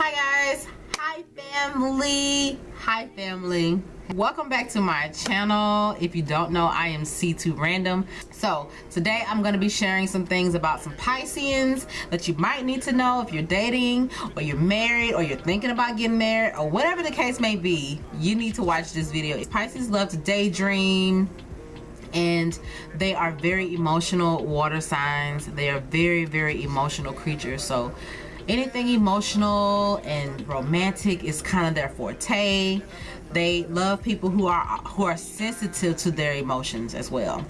hi guys. Hi family. Hi family. Welcome back to my channel. If you don't know i am c2 random. So today i'm going to be sharing some things about some pisceans that you might need to know if you're dating or you're married or you're thinking about getting married or whatever the case may be. You need to watch this video. Pisces love to daydream and they are very emotional water signs. They are very very emotional creatures. So anything emotional and romantic is kind of their forte. They love people who are who are sensitive to their emotions as well.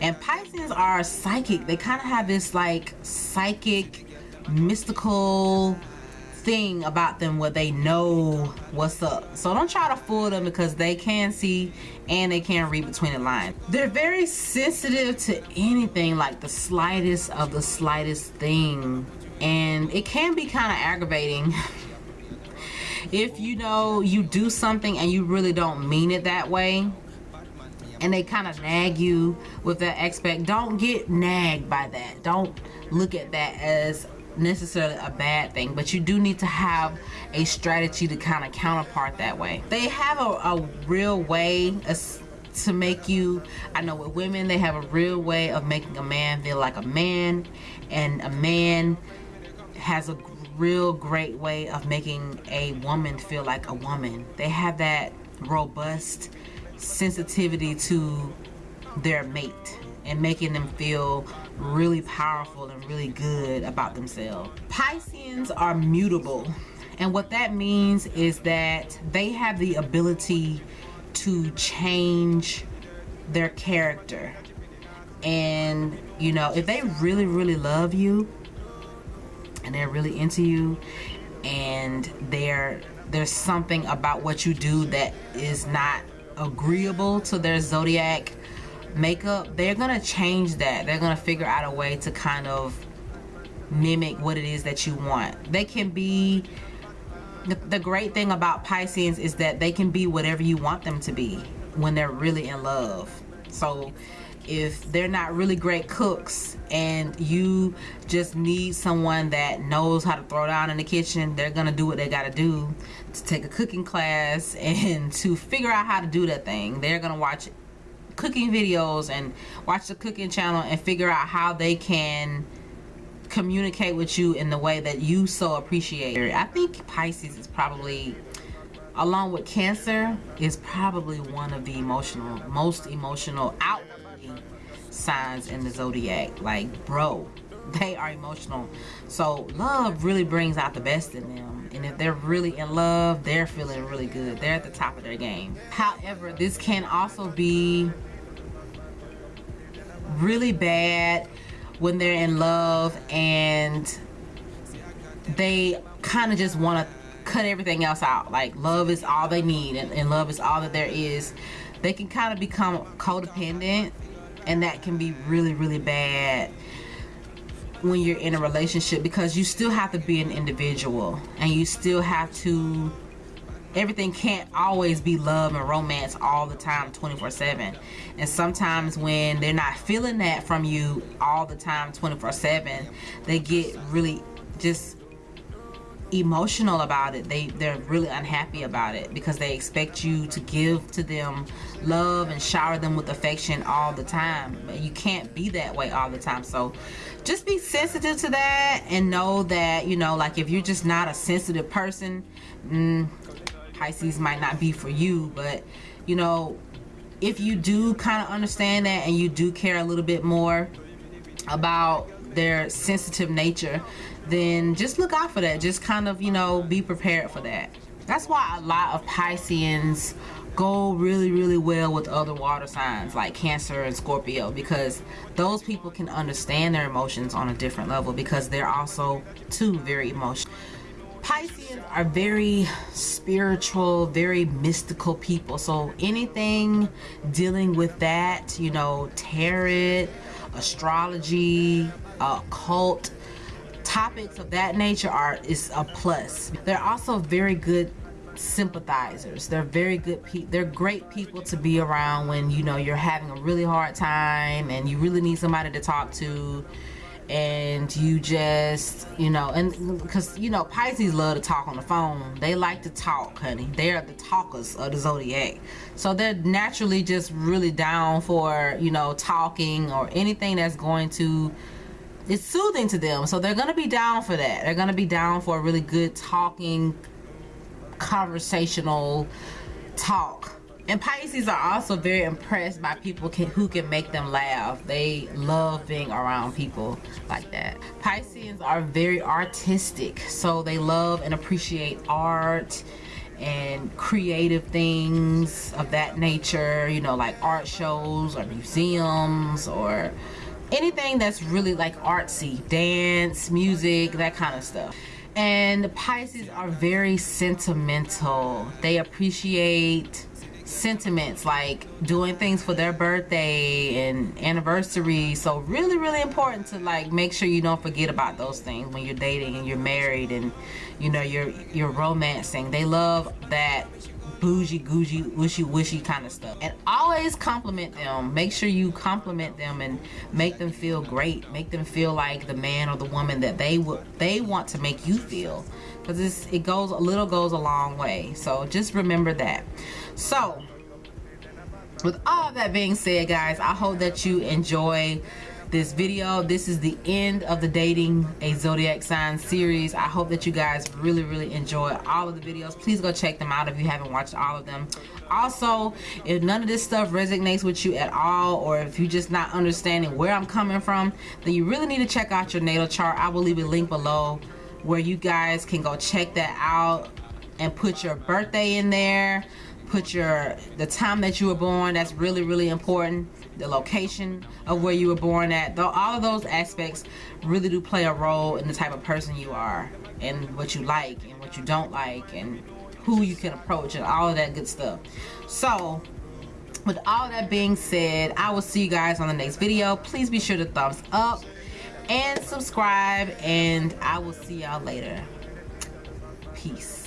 And pisces are psychic. They kind of have this like psychic mystical thing about them where they know what's up. So don't try to fool them because they can see and they can read between the lines. They're very sensitive to anything like the slightest of the slightest thing and it can be kind of aggravating if you know you do something and you really don't mean it that way and they kind of nag you with that expect don't get nagged by that. Don't look at that as necessarily a bad thing but you do need to have a strategy to kind of counterpart that way. They have a, a real way to make you I know with women they have a real way of making a man feel like a man and a man has a real great way of making a woman feel like a woman. They have that robust sensitivity to their mate and making them feel really powerful and really good about themselves. Pisceans are mutable and what that means is that they have the ability to change their character and you know if they really really love you and they're really into you and they're there's something about what you do that is not agreeable to their zodiac makeup. They're gonna change that. They're gonna figure out a way to kind of mimic what it is that you want. They can be the, the great thing about Pisces is that they can be whatever you want them to be when they're really in love. So if they're not really great cooks and you just need someone that knows how to throw down in the kitchen they're gonna do what they gotta do to take a cooking class and to figure out how to do that thing. They're gonna watch cooking videos and watch the cooking channel and figure out how they can communicate with you in the way that you so appreciate I think Pisces is probably along with Cancer is probably one of the emotional most emotional out signs in the zodiac. Like bro they are emotional. So love really brings out the best in them. And if they're really in love they're feeling really good. They're at the top of their game. However this can also be really bad when they're in love and they kind of just want to cut everything else out. Like love is all they need and, and love is all that there is. They can kind of become codependent and that can be really really bad when you're in a relationship because you still have to be an individual and you still have to everything can't always be love and romance all the time 24 7 and sometimes when they're not feeling that from you all the time 24 7 they get really just emotional about it. They they're really unhappy about it because they expect you to give to them love and shower them with affection all the time. You can't be that way all the time. So just be sensitive to that and know that you know like if you're just not a sensitive person mm, Pisces might not be for you. But you know if you do kind of understand that and you do care a little bit more about their sensitive nature then just look out for that. Just kind of you know be prepared for that. That's why a lot of Pisceans go really really well with other water signs like Cancer and Scorpio because those people can understand their emotions on a different level because they're also too very emotional Pisceans are very spiritual, very mystical people. So anything dealing with that, you know, tarot, astrology, uh, occult, topics of that nature are is a plus. They're also very good sympathizers. They're very good people they're great people to be around when you know you're having a really hard time and you really need somebody to talk to. And you just you know and because you know pisces love to talk on the phone. They like to talk honey. They're the talkers of the zodiac. So they're naturally just really down for you know talking or anything that's going to it's soothing to them so they're gonna be down for that they're gonna be down for a really good talking conversational talk and Pisces are also very impressed by people can, who can make them laugh. They love being around people like that. Pisceans are very artistic, so they love and appreciate art and creative things of that nature, you know, like art shows or museums or anything that's really like artsy, dance, music, that kind of stuff. And the Pisces are very sentimental. They appreciate sentiments like doing things for their birthday and anniversary so really really important to like make sure you don't forget about those things when you're dating and you're married and you know you're you're romancing they love that bougie googey wishy wishy kind of stuff. And always compliment them. Make sure you compliment them and make them feel great. Make them feel like the man or the woman that they would they want to make you feel. Because it goes a little goes a long way. So just remember that. So with all that being said guys i hope that you enjoy this video. This is the end of the dating a zodiac sign series. I hope that you guys really really enjoy all of the videos. Please go check them out if you haven't watched all of them. Also if none of this stuff resonates with you at all or if you're just not understanding where i'm coming from then you really need to check out your natal chart. I will leave a link below where you guys can go check that out and put your birthday in there put your the time that you were born that's really really important. The location of where you were born at. Though all of those aspects really do play a role in the type of person you are and what you like and what you don't like and who you can approach and all of that good stuff. So with all that being said i will see you guys on the next video. Please be sure to thumbs up and subscribe and i will see y'all later. Peace